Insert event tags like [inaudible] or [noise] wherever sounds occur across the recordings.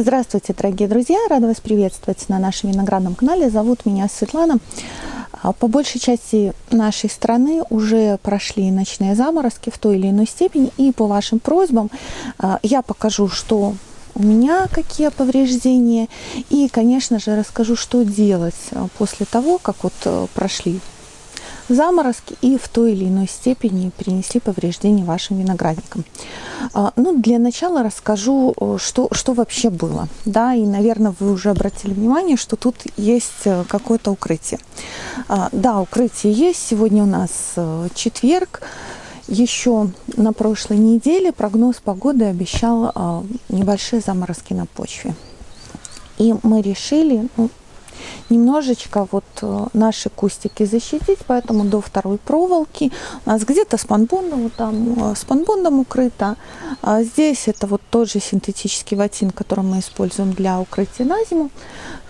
Здравствуйте, дорогие друзья! Рада вас приветствовать на нашем виноградном канале. Зовут меня Светлана. А, по большей части нашей страны уже прошли ночные заморозки в той или иной степени. И по вашим просьбам а, я покажу, что у меня какие повреждения. И, конечно же, расскажу, что делать а, после того, как вот э, прошли заморозки и в той или иной степени перенесли повреждения вашим виноградникам. А, ну, для начала расскажу, что, что вообще было. Да, и, наверное, вы уже обратили внимание, что тут есть э, какое-то укрытие. А, да, укрытие есть. Сегодня у нас э, четверг. Еще на прошлой неделе прогноз погоды обещал а, небольшие заморозки на почве. И мы решили, ну, немножечко вот э, наши кустики защитить, поэтому до второй проволоки у нас где-то спанбондом, вот там э, спанбондом укрыто. А здесь это вот тот же синтетический ватин, который мы используем для укрытия на зиму.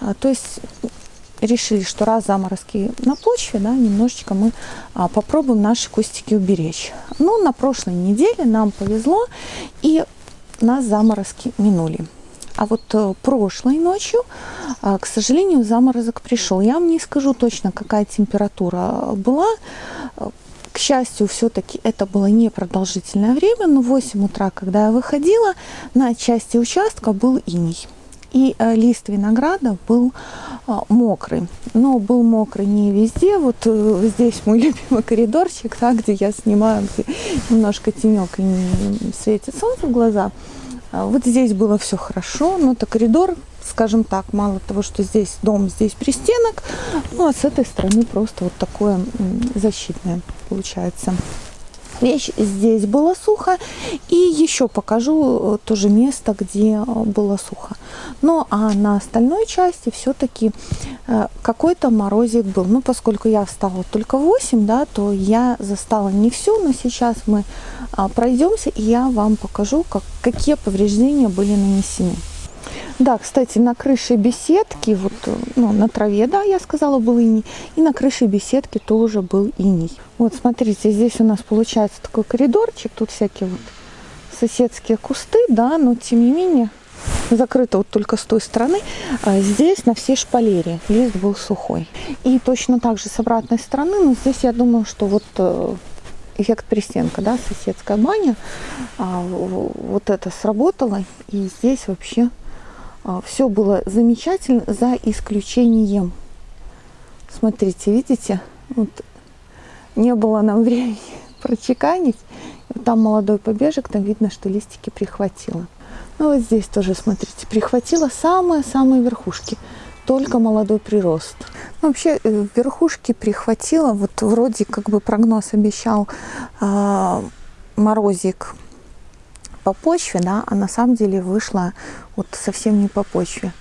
А, то есть решили, что раз заморозки на почве, да, немножечко мы а, попробуем наши кустики уберечь. Но на прошлой неделе нам повезло, и нас заморозки минули. А вот э, прошлой ночью, э, к сожалению, заморозок пришел. Я вам не скажу точно, какая температура была. Э, к счастью, все-таки это было непродолжительное время, но в 8 утра, когда я выходила, на части участка был иней. И э, лист винограда был мокрый. Но был мокрый не везде. Вот здесь мой [laughs] любимый коридорчик, да, где я снимаю, где немножко тенек и не светит солнце в глаза. А, вот здесь было все хорошо, но это коридор, скажем так, мало того, что здесь дом, здесь пристенок, ну а с этой стороны просто вот такое защитное получается. Вещь здесь было сухо. И еще покажу э, тоже место, где э, было сухо. Ну, а на остальной части все-таки э, какой-то морозик был. Ну, поскольку я встала только в 8, да, то я застала не все, но сейчас мы а, пройдемся, и я вам покажу, как, какие повреждения были нанесены. Да, кстати, на крыше беседки, вот, ну, на траве, да, я сказала, был иней. И на крыше беседки тоже был иней. Вот, смотрите, здесь у нас получается такой коридорчик. Тут всякие вот соседские кусты, да, но тем не менее закрыто вот только с той стороны. А здесь на всей шпалере лист был сухой. И точно так же с обратной стороны, но здесь я думаю, что вот э, эффект пристенка, да, соседская баня, а, вот это сработало. И здесь вообще все было замечательно, за исключением. Смотрите, видите? Вот не было нам [laughs] времени прочеканить. Там молодой побежек, там видно, что листики прихватило. Ну вот здесь тоже, смотрите, прихватило самые-самые верхушки. Только молодой прирост. Ну, вообще э, верхушки прихватило. Вот вроде как бы прогноз обещал э, морозик по почве, да, а на самом деле вышла вот совсем не по почве.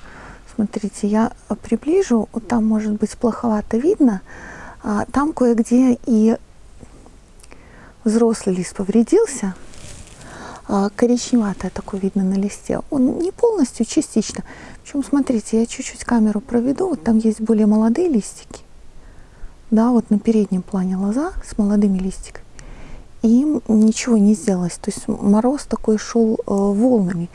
Смотрите, я приближу, вот там может быть плоховато видно, а, там кое-где и взрослый лист повредился, а, коричневатое такое видно на листе. Он не полностью, частично. Причем, смотрите, я чуть-чуть камеру проведу, вот там есть более молодые листики. Да, вот на переднем плане лоза с молодыми листиками им ничего не сделалось. То есть мороз такой шел э, волнами.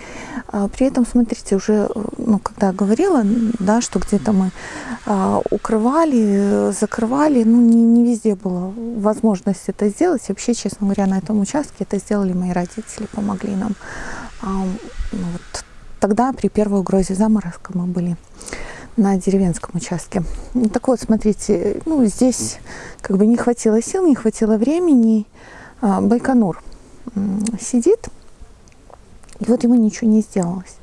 А при этом, смотрите, уже, э, ну, когда я говорила, да, что где-то мы э, укрывали, закрывали, ну, не, не везде была возможность это сделать. вообще, честно говоря, на этом участке это сделали мои родители, помогли нам. А, ну, вот тогда при первой угрозе заморозка мы были на деревенском участке. Так вот, смотрите, ну, здесь как бы не хватило сил, не хватило времени, а, Байконур сидит, и вот ему ничего не сделалось.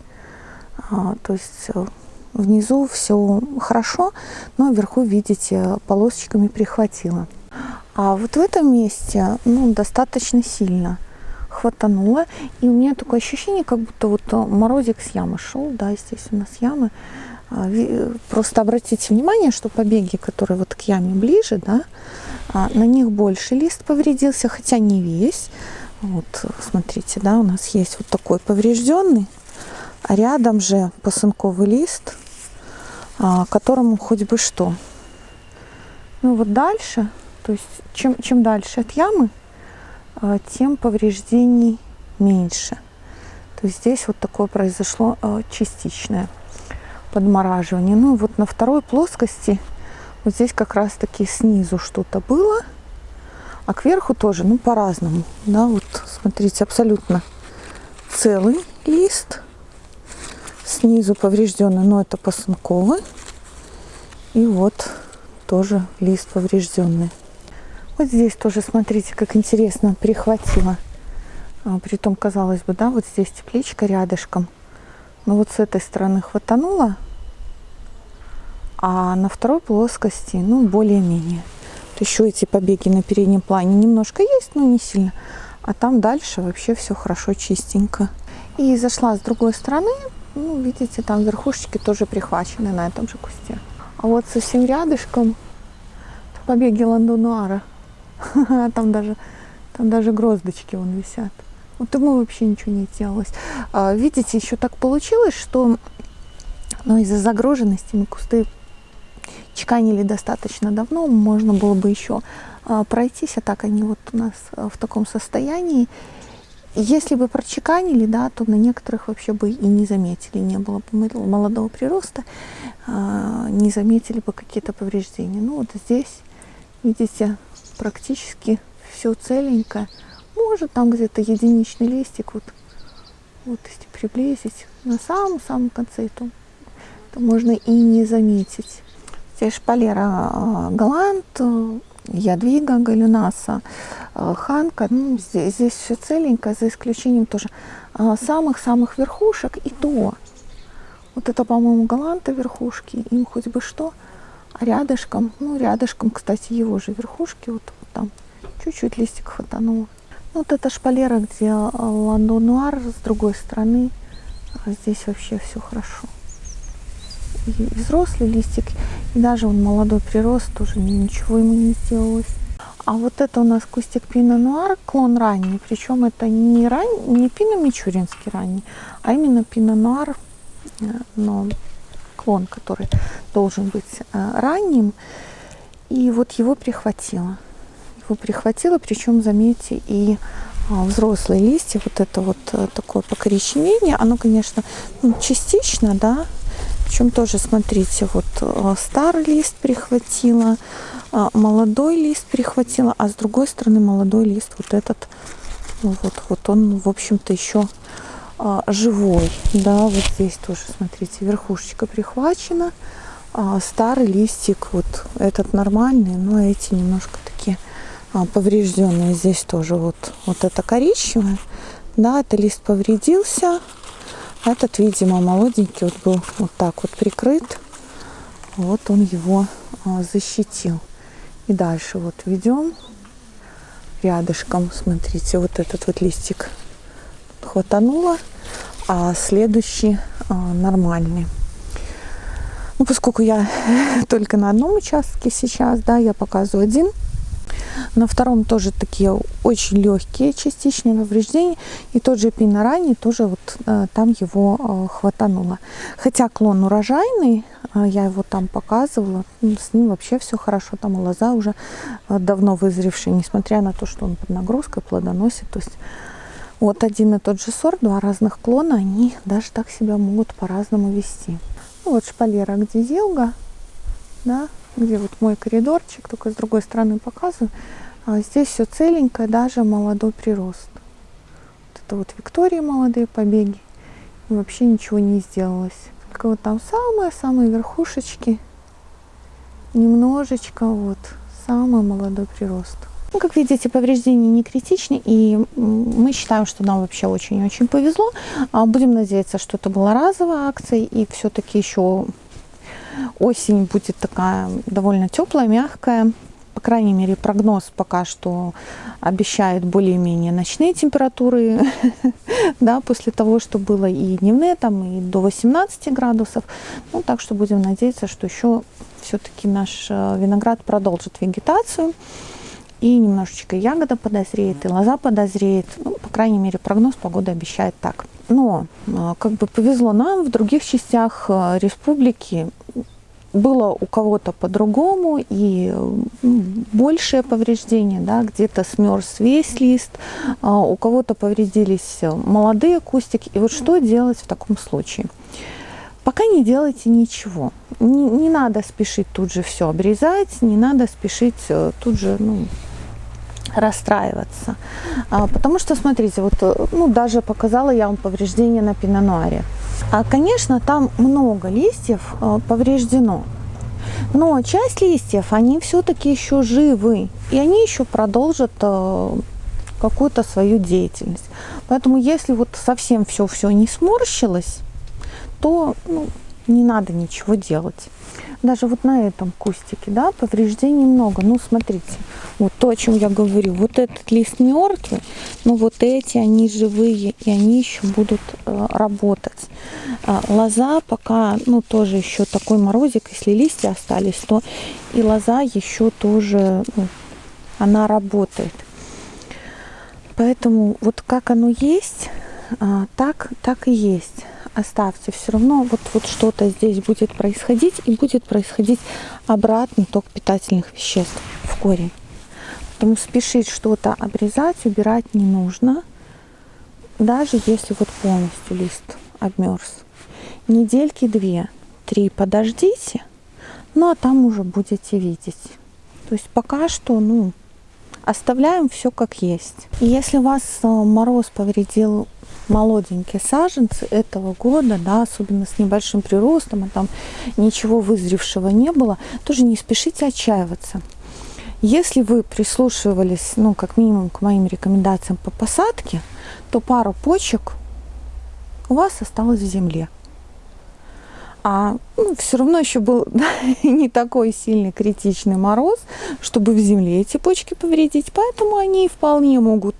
А, то есть э, внизу все хорошо, но вверху, видите, полосочками прихватило. А вот в этом месте ну, достаточно сильно хватануло. И у меня такое ощущение, как будто вот морозик с ямы шел. Да, здесь у нас ямы. А, просто обратите внимание, что побеги, которые вот к яме ближе, да, а, на них больше лист повредился, хотя не весь. Вот, смотрите, да, у нас есть вот такой поврежденный, а рядом же посынковый лист, а, которому хоть бы что. Ну вот дальше, то есть чем, чем дальше от ямы, а, тем повреждений меньше. То есть здесь вот такое произошло частичное подмораживание. Ну вот на второй плоскости вот здесь как раз таки снизу что-то было, а кверху тоже, ну по-разному. Да, вот смотрите, абсолютно целый лист. Снизу поврежденный, но это посынковый. И вот тоже лист поврежденный. Вот здесь тоже, смотрите, как интересно прихватило. А, притом, казалось бы, да, вот здесь тепличка рядышком. Но вот с этой стороны хватануло, а на второй плоскости, ну, более-менее. Еще эти побеги на переднем плане немножко есть, но не сильно. А там дальше вообще все хорошо, чистенько. И зашла с другой стороны. Ну, видите, там верхушечки тоже прихвачены на этом же кусте. А вот совсем рядышком побеги ландонуара. [laughs] Там даже, там даже гроздочки вон висят. Вот ему вообще ничего не делалось. А, видите, еще так получилось, что ну, из-за загруженности мы кусты чеканили достаточно давно, можно было бы еще а, пройтись, а так они вот у нас а, в таком состоянии. Если бы прочеканили, да, то на некоторых вообще бы и не заметили, не было бы молодого прироста, не заметили бы какие-то повреждения. Ну вот здесь, видите, практически все целенькое. Может там где-то единичный листик, вот, вот если приблизить на самом-самом конце, то, то можно и не заметить. Шпалера а, Галант, Ядвига, Галюнаса, а, Ханка. Ну, здесь, здесь все целенькое, за исключением тоже самых-самых верхушек. И то, вот это, по-моему, Галанта верхушки, им хоть бы что. А рядышком, ну, рядышком, кстати, его же верхушки, вот, вот там, чуть-чуть листик хватануло. Ну, вот это шпалера, где Ландо Нуар с другой стороны. Здесь вообще все хорошо и взрослый листик, и даже он молодой прирост, тоже ничего ему не сделалось. А вот это у нас кустик пино нуар, клон ранний, причем это не, ран... не пино мичуринский ранний, а именно пино нуар, э, но клон, который должен быть э, ранним. И вот его прихватило. Его прихватило, причем, заметьте, и а, взрослые листья, вот это вот э, такое покоричневение, оно, конечно, ну, частично, да, причем тоже, смотрите, вот э, старый лист прихватила, а, молодой лист прихватила, а с другой стороны молодой лист вот этот, ну вот, вот он, в общем-то, еще а, живой. Да, вот здесь тоже, смотрите, верхушечка прихвачена. А старый листик, вот этот нормальный, но эти немножко такие поврежденные. Здесь тоже вот, вот это коричневое. Да, это лист повредился. Этот, видимо, молоденький вот был вот так вот прикрыт. Вот он его а, защитил. И дальше вот ведем рядышком. Смотрите, вот этот вот листик хватануло, а следующий а, нормальный. Ну, поскольку я [laughs] только на одном участке сейчас, да, я показываю один на втором тоже такие очень легкие частичные повреждения. И тот же пинорани тоже вот э, там его э, хватануло. Хотя клон урожайный, э, я его там показывала, с ним вообще все хорошо. Там лоза уже давно вызревшая, несмотря на то, что он под нагрузкой плодоносит. То есть вот один и тот же сорт, два разных клона, они даже так себя могут по-разному вести. Ну, вот шпалера где зелга, да, где вот мой коридорчик, только с другой стороны показываю. А здесь все целенькое, даже молодой прирост. Вот это вот Виктории молодые побеги. И вообще ничего не сделалось. Только вот там самые-самые верхушечки. Немножечко вот самый молодой прирост. Ну, как видите, повреждения не критичны, и мы считаем, что нам вообще очень-очень повезло. А будем надеяться, что это была разовая акция, и все-таки еще Осень будет такая довольно теплая, мягкая. По крайней мере, прогноз пока что обещает более-менее ночные температуры, [laughs] да, после того, что было и дневные, там и до 18 градусов. Ну, так что будем надеяться, что еще все-таки наш э, виноград продолжит вегетацию и немножечко ягода подозреет, и лоза подозреет. Ну, по крайней мере, прогноз погоды обещает так. Но э, как бы повезло нам, в других частях э, республики было у кого-то по-другому и большее повреждение, да, где-то смерз весь лист, а у кого-то повредились молодые кустики. И вот что делать в таком случае? Пока не делайте ничего. Не, не надо спешить тут же все обрезать, не надо спешить э, тут же ну, расстраиваться. А, потому что, смотрите, вот э, ну, даже показала я вам повреждение на пинонуаре. А, конечно, там много листьев э, повреждено. Но часть листьев, они все-таки еще живы. И они еще продолжат какую-то свою деятельность. Поэтому если вот совсем все-все не сморщилось, то ну, не надо ничего делать. Даже вот на этом кустике, да, повреждений много. Ну, смотрите, вот то, о чем я говорю. Вот этот лист мертвый, но вот эти, они живые, и они еще будут э, работать. А, лоза пока, ну, тоже еще такой морозик, если листья остались, то и лоза еще тоже, ну, она работает. Поэтому вот как оно есть, а, так, так и есть оставьте, все равно вот, вот что-то здесь будет происходить, и будет происходить обратный ток питательных веществ в корень. Поэтому спешить что-то обрезать, убирать не нужно, даже если вот полностью лист обмерз. Недельки две, три подождите, ну а там уже будете видеть. То есть пока что, ну, оставляем все как есть. И если вас э, мороз повредил молоденькие саженцы этого года, да, особенно с небольшим приростом, а там ничего вызревшего не было, тоже не спешите отчаиваться. Если вы прислушивались, ну, как минимум, к моим рекомендациям по посадке, то пару почек у вас осталось в земле. А ну, все равно еще был [laughs] да, не такой сильный критичный мороз, чтобы в земле эти почки повредить. Поэтому они вполне могут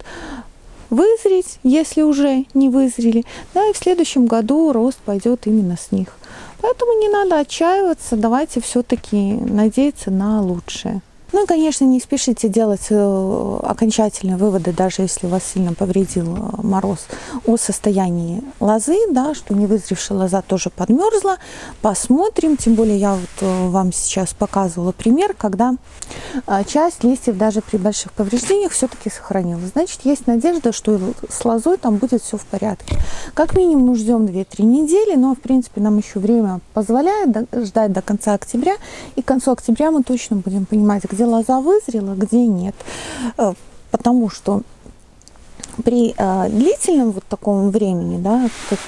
вызреть, если уже не вызрели, да, и в следующем году рост пойдет именно с них. Поэтому не надо отчаиваться, давайте все-таки надеяться на лучшее. Ну и, конечно, не спешите делать э, окончательные выводы, даже если вас сильно повредил э, мороз, о состоянии лозы, да, что невызревшая лоза тоже подмерзла. Посмотрим, тем более я вот э, вам сейчас показывала пример, когда часть листьев даже при больших повреждениях все-таки сохранилась. Значит, есть надежда, что с лозой там будет все в порядке. Как минимум ждем 2-3 недели, но, в принципе, нам еще время позволяет ждать до конца октября. И к концу октября мы точно будем понимать, где где лоза вызрела, где нет. Э, потому что при э, длительном вот таком времени, да, как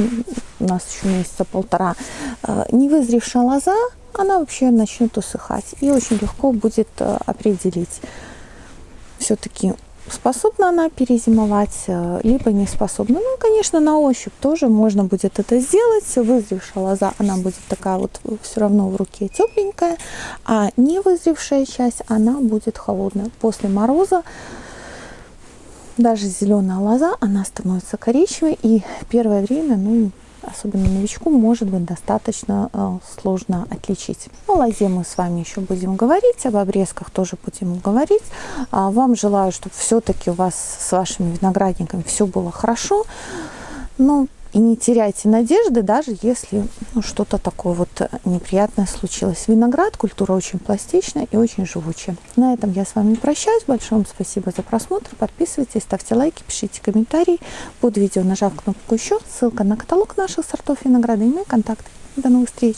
у нас еще месяца полтора, э, невызревшая лоза, она вообще начнет усыхать. И очень легко будет э, определить все-таки способна она перезимовать, э, либо не способна. Ну, конечно, на ощупь тоже можно будет это сделать. Вызревшая лоза, она будет такая вот все равно в руке тепленькая, а не вызревшая часть, она будет холодная. После мороза даже зеленая лоза, она становится коричневой, и первое время, ну, особенно новичку, может быть достаточно э, сложно отличить. О лозе мы с вами еще будем говорить, об обрезках тоже будем говорить. А вам желаю, чтобы все-таки у вас с вашими виноградниками все было хорошо. Но и не теряйте надежды, даже если ну, что-то такое вот неприятное случилось. Виноград – культура очень пластичная и очень живучая. На этом я с вами прощаюсь. Большое вам спасибо за просмотр. Подписывайтесь, ставьте лайки, пишите комментарии под видео, нажав кнопку «Еще». Ссылка на каталог наших сортов винограда и мои контакты. До новых встреч!